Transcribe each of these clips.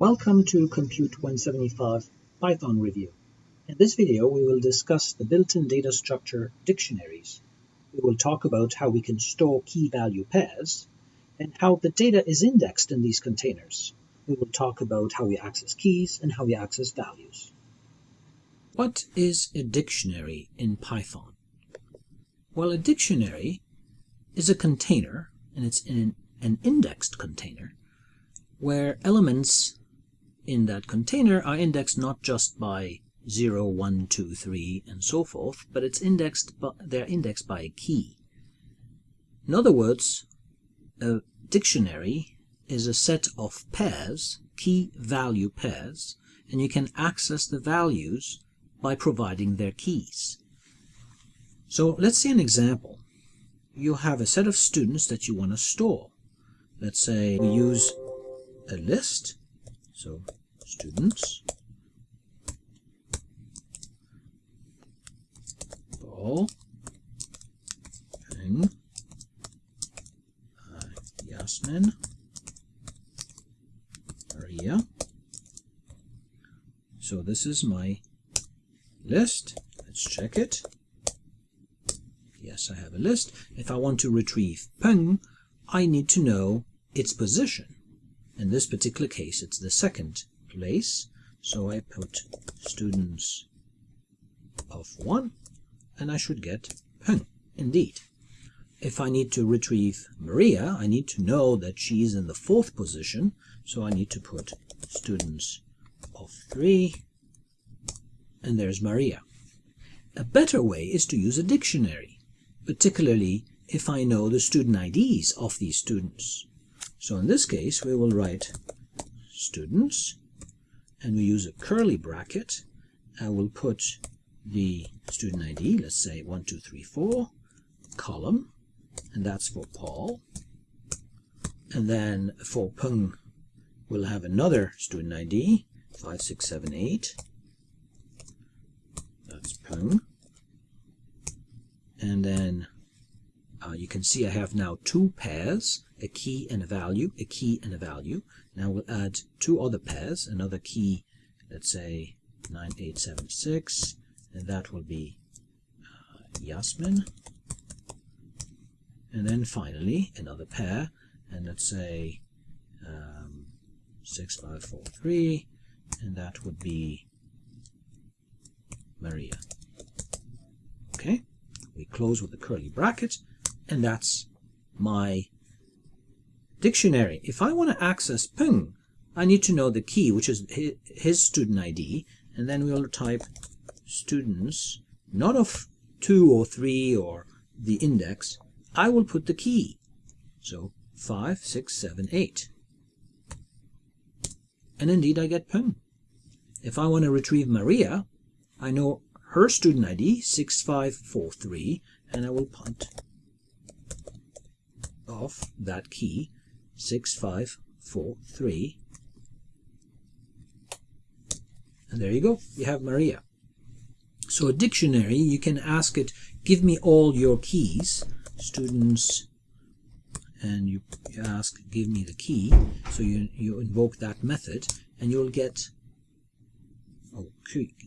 Welcome to Compute 175 Python Review. In this video, we will discuss the built-in data structure dictionaries. We will talk about how we can store key-value pairs and how the data is indexed in these containers. We will talk about how we access keys and how we access values. What is a dictionary in Python? Well, a dictionary is a container, and it's in an indexed container, where elements in that container are indexed not just by 0, 1, 2, 3, and so forth, but it's indexed by, they're indexed by a key. In other words, a dictionary is a set of pairs, key-value pairs, and you can access the values by providing their keys. So let's see an example. You have a set of students that you want to store. Let's say we use a list, so students. Paul Peng uh, Yasmin. Maria. So this is my list. Let's check it. Yes I have a list. If I want to retrieve Peng I need to know its position. In this particular case it's the second place. So I put students of 1 and I should get Peng, indeed. If I need to retrieve Maria, I need to know that she's in the fourth position, so I need to put students of 3 and there's Maria. A better way is to use a dictionary, particularly if I know the student IDs of these students. So in this case, we will write students and we use a curly bracket. Uh, I will put the student ID, let's say 1234, column, and that's for Paul. And then for Peng, we'll have another student ID, 5678. That's Peng. And then uh, you can see I have now two pairs, a key and a value, a key and a value. Now we'll add two other pairs, another key, let's say 9876, and that will be uh, Yasmin. And then finally another pair, and let's say um, 6543, and that would be Maria. Okay, we close with the curly bracket, and that's my dictionary. If I want to access Peng, I need to know the key, which is his student ID, and then we'll type students, not of 2 or 3 or the index. I will put the key. So 5, 6, 7, 8. And indeed I get Peng. If I want to retrieve Maria, I know her student ID, 6543, and I will put off that key 6543 and there you go you have Maria. So a dictionary you can ask it give me all your keys students and you, you ask give me the key. So you, you invoke that method and you'll get oh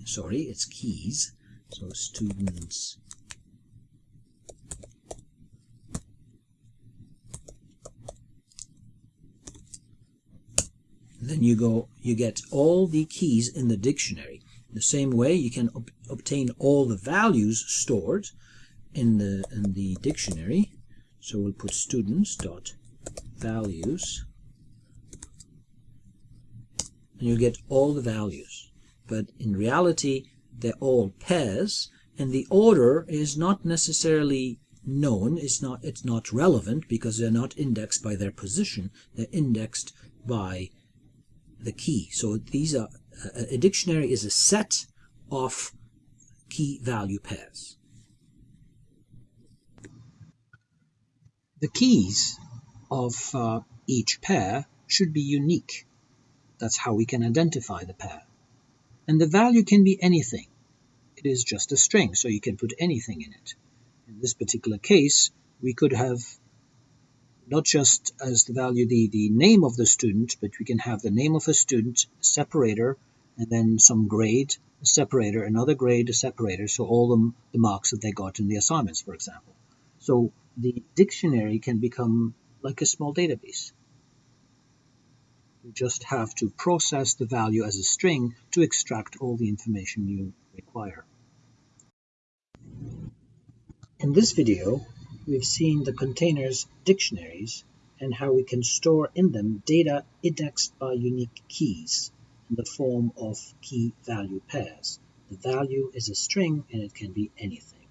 sorry it's keys. So students you go you get all the keys in the dictionary. The same way you can ob obtain all the values stored in the in the dictionary. So we'll put students dot values. And you get all the values. But in reality they're all pairs and the order is not necessarily known. It's not it's not relevant because they're not indexed by their position. They're indexed by the key. So these are a dictionary is a set of key value pairs. The keys of uh, each pair should be unique. That's how we can identify the pair. And the value can be anything. It is just a string, so you can put anything in it. In this particular case, we could have not just as the value the, the name of the student, but we can have the name of a student, separator, and then some grade, a separator, another grade, a separator, so all the, the marks that they got in the assignments, for example. So the dictionary can become like a small database. You just have to process the value as a string to extract all the information you require. In this video, we've seen the containers dictionaries and how we can store in them data indexed by unique keys in the form of key value pairs. The value is a string and it can be anything.